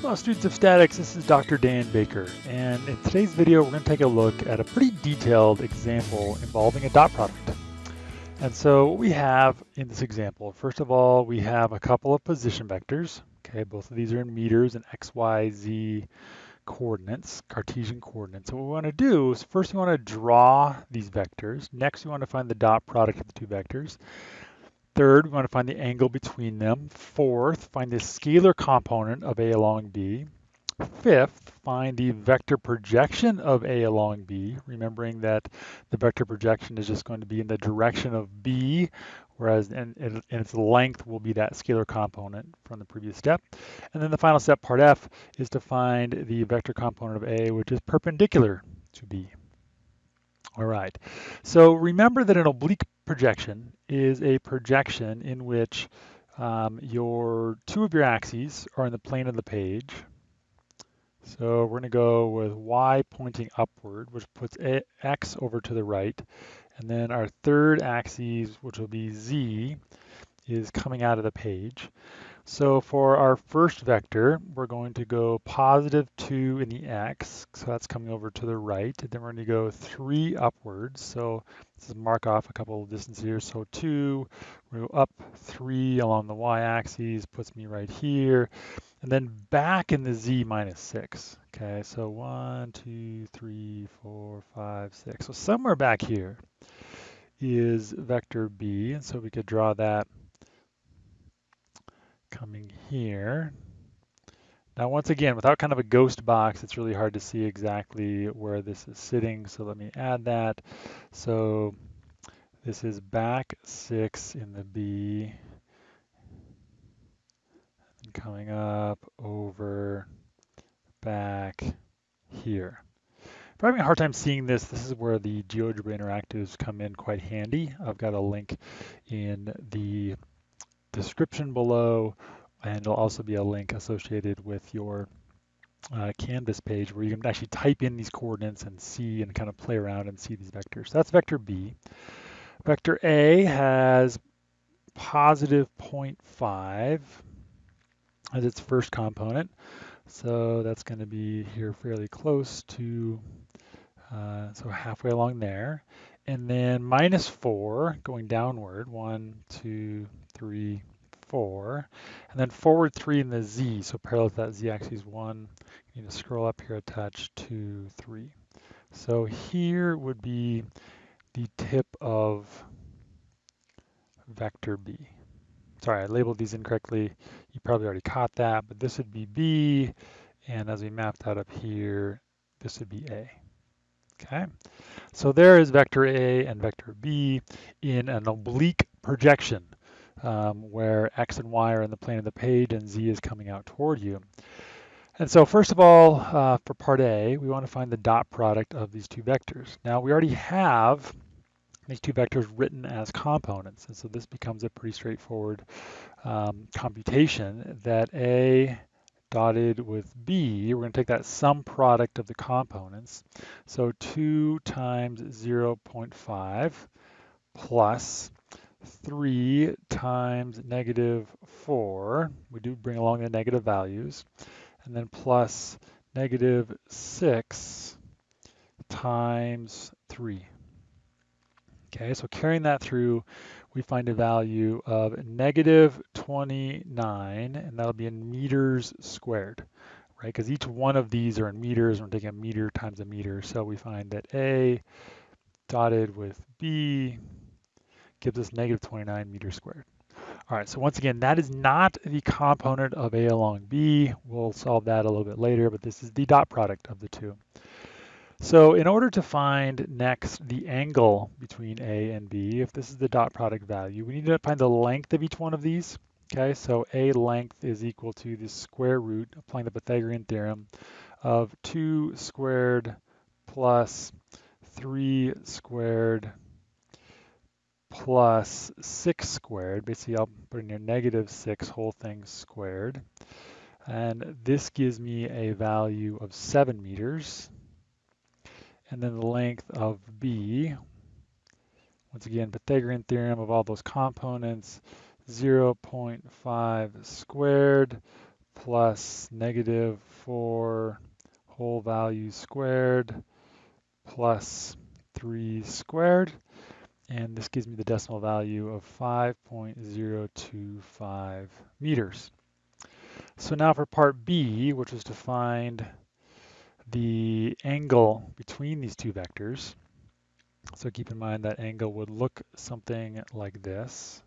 Hello students of statics, this is Dr. Dan Baker and in today's video we're going to take a look at a pretty detailed example involving a dot product. And so what we have in this example, first of all we have a couple of position vectors, okay, both of these are in meters and x, y, z coordinates, Cartesian coordinates. So what we want to do is first we want to draw these vectors, next we want to find the dot product of the two vectors, Third, we want to find the angle between them. Fourth, find the scalar component of A along B. Fifth, find the vector projection of A along B, remembering that the vector projection is just going to be in the direction of B, whereas in, in, its length will be that scalar component from the previous step. And then the final step, part F, is to find the vector component of A, which is perpendicular to B. All right, so remember that an oblique projection is a projection in which um, your two of your axes are in the plane of the page. So we're going to go with y pointing upward, which puts a, x over to the right. And then our third axis, which will be z, is coming out of the page. So for our first vector, we're going to go positive 2 in the x, so that's coming over to the right. And then we're going to go 3 upwards, so let's mark off a couple of distances here. So 2, we go up 3 along the y-axis, puts me right here. And then back in the z minus 6. Okay, so 1, 2, 3, 4, 5, 6. So somewhere back here is vector b, and so we could draw that coming here. Now, once again, without kind of a ghost box, it's really hard to see exactly where this is sitting. So let me add that. So this is back six in the B. And coming up over back here. If you're having a hard time seeing this, this is where the GeoGebra Interactives come in quite handy. I've got a link in the description below, and there'll also be a link associated with your uh, Canvas page where you can actually type in these coordinates and see and kind of play around and see these vectors. So that's vector B. Vector A has positive 0.5 as its first component. So that's going to be here fairly close to, uh, so halfway along there. And then minus 4 going downward, 1, 2, three, four, and then forward three in the z, so parallel to that z-axis one, you need to scroll up here a touch, two, three. So here would be the tip of vector B. Sorry, I labeled these incorrectly. You probably already caught that, but this would be B, and as we mapped out up here, this would be A. Okay, so there is vector A and vector B in an oblique projection um, where x and y are in the plane of the page and z is coming out toward you. And so first of all, uh, for part A, we want to find the dot product of these two vectors. Now we already have these two vectors written as components, and so this becomes a pretty straightforward um, computation that A dotted with B, we're going to take that sum product of the components. So 2 times 0.5 plus 3 times negative 4, we do bring along the negative values, and then plus negative 6 times 3. Okay, so carrying that through, we find a value of negative 29, and that'll be in meters squared, right? Because each one of these are in meters, we're taking a meter times a meter, so we find that A dotted with B gives us negative 29 meters squared. All right, so once again, that is not the component of A along B. We'll solve that a little bit later, but this is the dot product of the two. So in order to find next the angle between A and B, if this is the dot product value, we need to find the length of each one of these. Okay, so A length is equal to the square root, applying the Pythagorean theorem, of 2 squared plus 3 squared plus 6 squared. Basically, I'll put in here negative 6 whole thing squared. And this gives me a value of 7 meters. And then the length of B, once again, Pythagorean theorem of all those components, 0.5 squared plus negative 4 whole value squared plus 3 squared. And this gives me the decimal value of 5.025 meters. So now for part B, which is to find the angle between these two vectors. So keep in mind that angle would look something like this.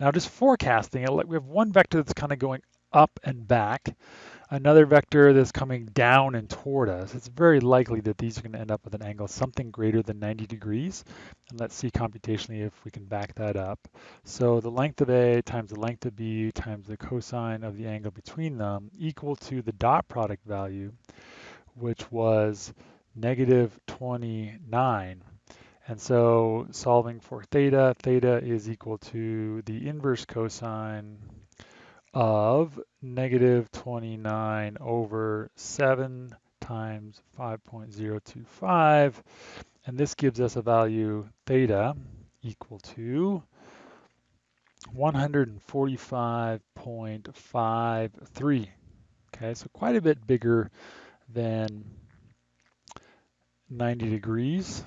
Now just forecasting it, we have one vector that's kind of going up and back, another vector that's coming down and toward us. It's very likely that these are going to end up with an angle something greater than 90 degrees. And let's see computationally if we can back that up. So the length of A times the length of B times the cosine of the angle between them equal to the dot product value, which was negative 29. And so solving for theta, theta is equal to the inverse cosine of negative 29 over 7 times 5.025. And this gives us a value theta equal to 145.53. Okay, so quite a bit bigger than 90 degrees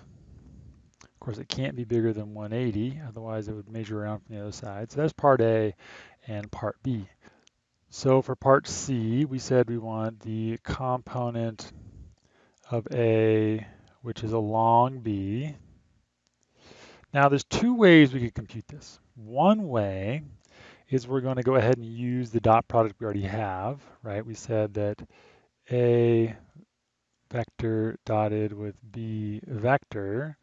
Of course, it can't be bigger than 180, otherwise it would measure around from the other side. So that's part A and part B. So for part C, we said we want the component of A, which is along B. Now there's two ways we could compute this. One way is we're going to go ahead and use the dot product we already have, right? We said that A vector dotted with B vector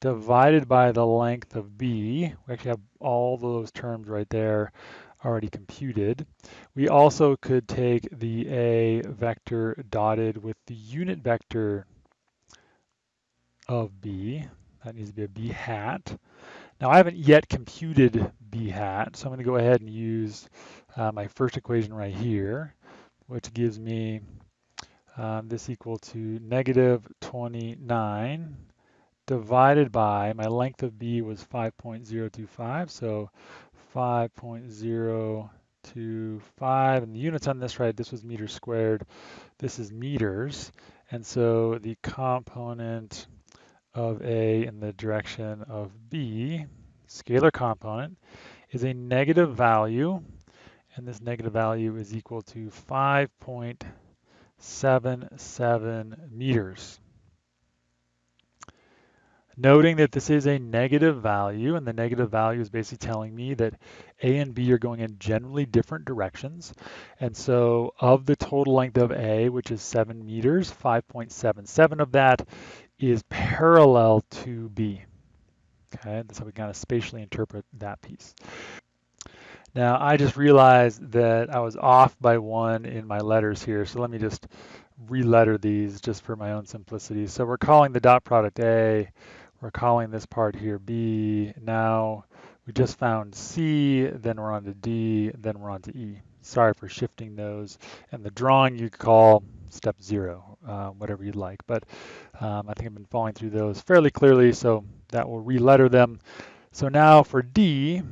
divided by the length of b. We actually have all those terms right there already computed. We also could take the a vector dotted with the unit vector of b. That needs to be a b hat. Now I haven't yet computed b hat, so I'm going to go ahead and use uh, my first equation right here, which gives me um, this equal to negative 29 divided by, my length of B was 5.025, so 5.025, and the units on this, right, this was meters squared, this is meters, and so the component of A in the direction of B, scalar component, is a negative value, and this negative value is equal to 5.77 meters. Noting that this is a negative value, and the negative value is basically telling me that A and B are going in generally different directions. And so of the total length of A, which is 7 meters, 5.77 of that is parallel to B. Okay, how we kind of spatially interpret that piece. Now, I just realized that I was off by one in my letters here, so let me just re-letter these just for my own simplicity. So we're calling the dot product A, we're calling this part here B. Now we just found C, then we're on to D, then we're on to E. Sorry for shifting those. And the drawing you call step zero, uh, whatever you'd like. But um, I think I've been following through those fairly clearly, so that will re-letter them. So now for D,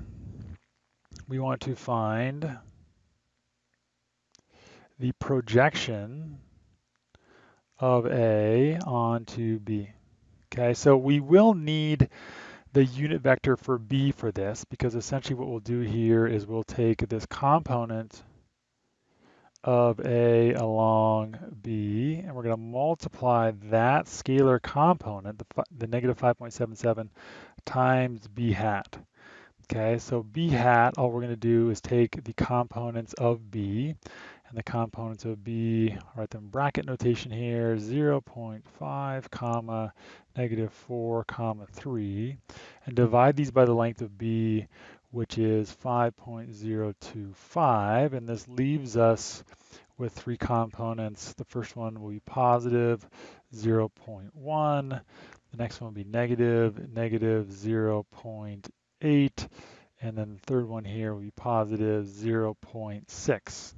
we want to find the projection of A onto B. Okay, so we will need the unit vector for B for this because essentially what we'll do here is we'll take this component of A along B and we're going to multiply that scalar component, the, the negative 5.77 times B hat. Okay, so B hat, all we're going to do is take the components of B and the components of B, write them bracket notation here, 0.5 comma negative 4 comma 3, and divide these by the length of B, which is 5.025, and this leaves us with three components. The first one will be positive 0.1, the next one will be negative, negative 0.8, and then the third one here will be positive 0.6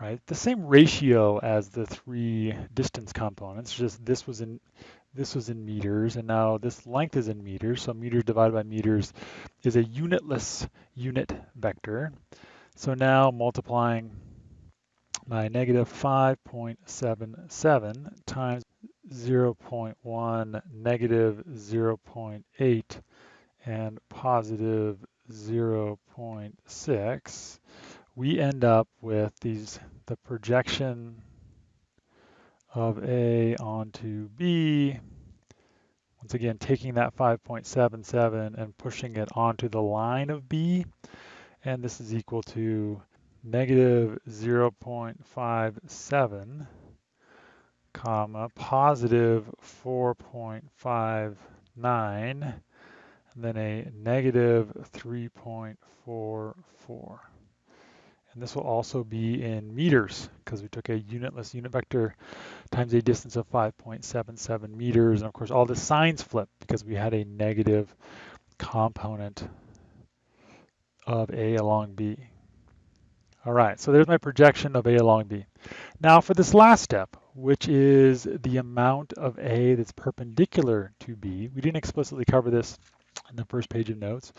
right? The same ratio as the three distance components, just this was in this was in meters, and now this length is in meters, so meters divided by meters is a unitless unit vector. So now multiplying my negative 5.77 times 0.1, negative 0.8, and positive 0.6, we end up with these the projection of A onto B. Once again, taking that 5.77 and pushing it onto the line of B. And this is equal to negative 0.57 comma positive 4.59 and then a negative 3.44 and this will also be in meters because we took a unitless unit vector times a distance of 5.77 meters and of course all the signs flip because we had a negative component of A along B all right, so there's my projection of A along B. Now for this last step, which is the amount of A that's perpendicular to B, we didn't explicitly cover this in the first page of notes,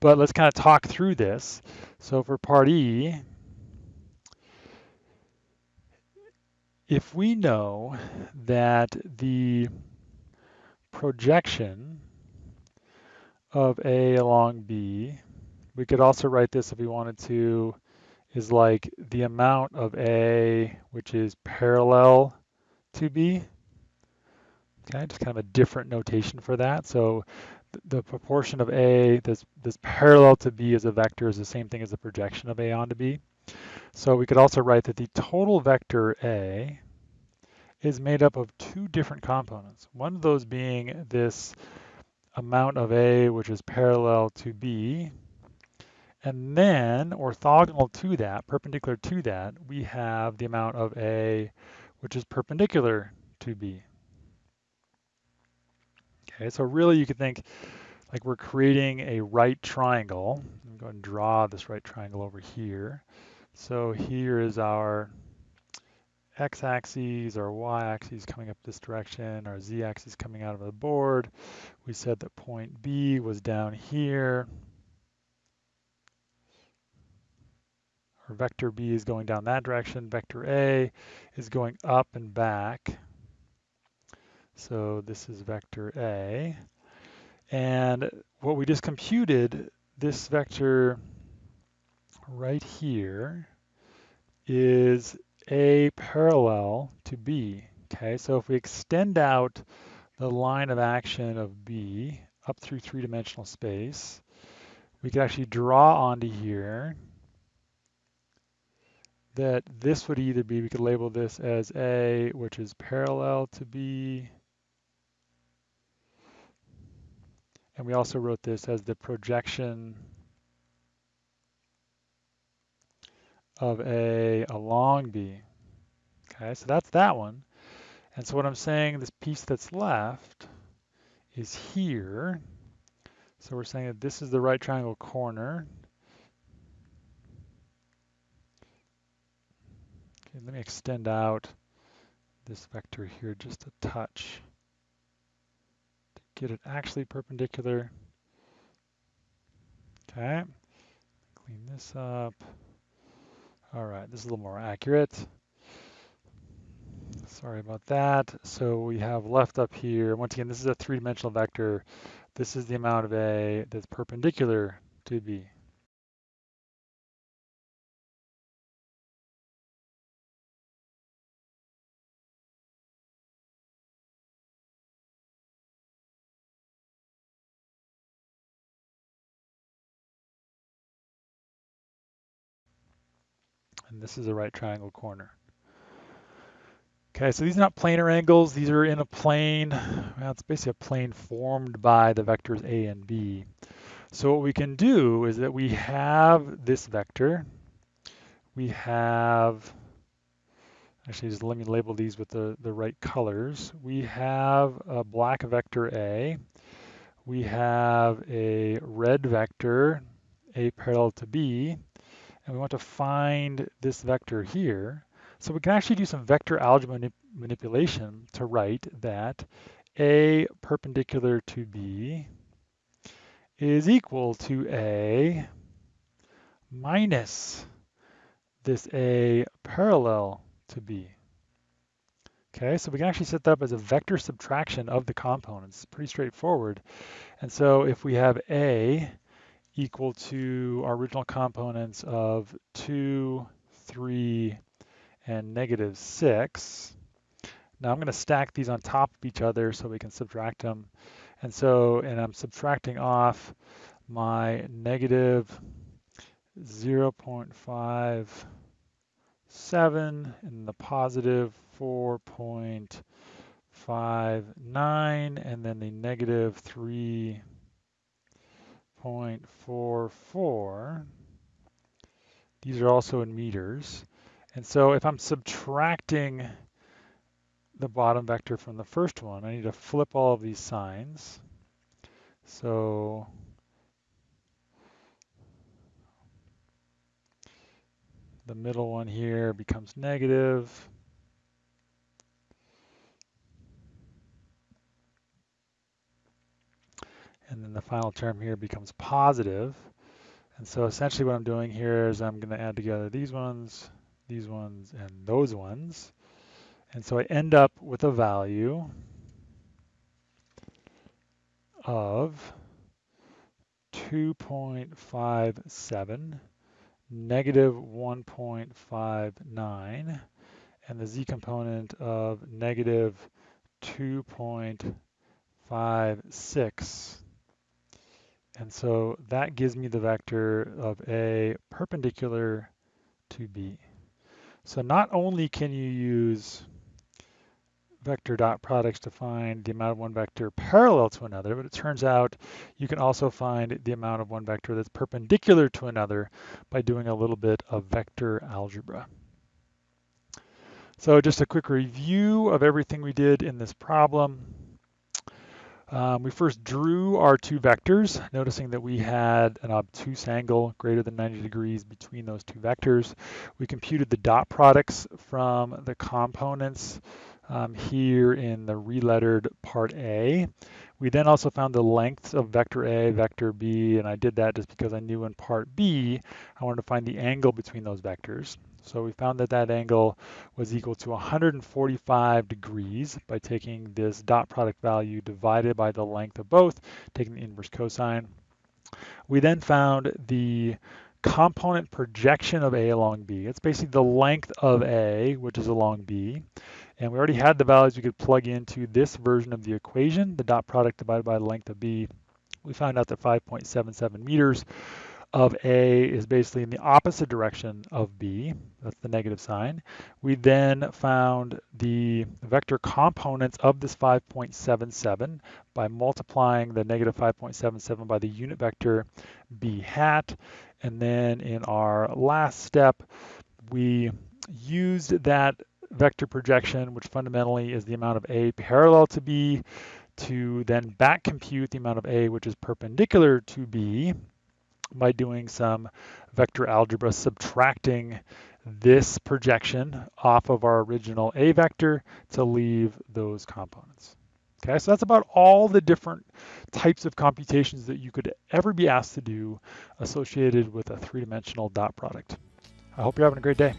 but let's kind of talk through this. So for part E, if we know that the projection of A along B, we could also write this if we wanted to is like the amount of A which is parallel to B. Okay, just kind of a different notation for that. So the proportion of A that's, that's parallel to B as a vector is the same thing as the projection of A onto B. So we could also write that the total vector A is made up of two different components. One of those being this amount of A which is parallel to B, and then orthogonal to that, perpendicular to that, we have the amount of A which is perpendicular to B. Okay, so really you could think like we're creating a right triangle. I'm going to draw this right triangle over here. So here is our x-axis, our y-axis coming up this direction, our z-axis coming out of the board. We said that point B was down here. Our vector B is going down that direction, vector A is going up and back. So this is vector A. And what we just computed, this vector right here is A parallel to B. Okay, so if we extend out the line of action of B up through three-dimensional space, we could actually draw onto here that this would either be, we could label this as A, which is parallel to B. And we also wrote this as the projection of A along B. Okay, so that's that one. And so what I'm saying, this piece that's left is here. So we're saying that this is the right triangle corner. Okay, let me extend out this vector here just a touch to get it actually perpendicular. Okay, clean this up. All right, this is a little more accurate. Sorry about that. So we have left up here, once again, this is a three-dimensional vector. This is the amount of A that's perpendicular to B. and this is a right triangle corner. Okay, so these are not planar angles. These are in a plane. Well, it's basically a plane formed by the vectors A and B. So what we can do is that we have this vector. We have, actually just let me label these with the, the right colors. We have a black vector A. We have a red vector, A parallel to B and we want to find this vector here. So we can actually do some vector algebra manip manipulation to write that A perpendicular to B is equal to A minus this A parallel to B. Okay, so we can actually set that up as a vector subtraction of the components. Pretty straightforward. And so if we have A equal to our original components of 2, 3, and negative 6, now I'm going to stack these on top of each other so we can subtract them. And so, and I'm subtracting off my negative 0.57 and the positive 4.59 and then the negative 3.44. These are also in meters. And so if I'm subtracting the bottom vector from the first one, I need to flip all of these signs. So the middle one here becomes negative. And then the final term here becomes positive. And so essentially what I'm doing here is I'm going to add together these ones, these ones, and those ones. And so I end up with a value of 2.57, negative 1.59, and the z component of negative 2.56. And so that gives me the vector of A perpendicular to B. So not only can you use vector dot products to find the amount of one vector parallel to another, but it turns out you can also find the amount of one vector that's perpendicular to another by doing a little bit of vector algebra. So just a quick review of everything we did in this problem. Um, we first drew our two vectors, noticing that we had an obtuse angle greater than 90 degrees between those two vectors. We computed the dot products from the components um, here in the relettered part A. We then also found the lengths of vector A, vector B, and I did that just because I knew in part B, I wanted to find the angle between those vectors. So we found that that angle was equal to 145 degrees by taking this dot product value divided by the length of both, taking the inverse cosine. We then found the component projection of A along B. It's basically the length of A, which is along B. And we already had the values we could plug into this version of the equation, the dot product divided by the length of B. We found out that 5.77 meters of A is basically in the opposite direction of B. That's the negative sign. We then found the vector components of this 5.77 by multiplying the negative 5.77 by the unit vector B hat. And then in our last step, we used that vector projection, which fundamentally is the amount of A parallel to B, to then back compute the amount of A which is perpendicular to B, by doing some vector algebra subtracting this projection off of our original A vector to leave those components. Okay, so that's about all the different types of computations that you could ever be asked to do associated with a three-dimensional dot product. I hope you're having a great day.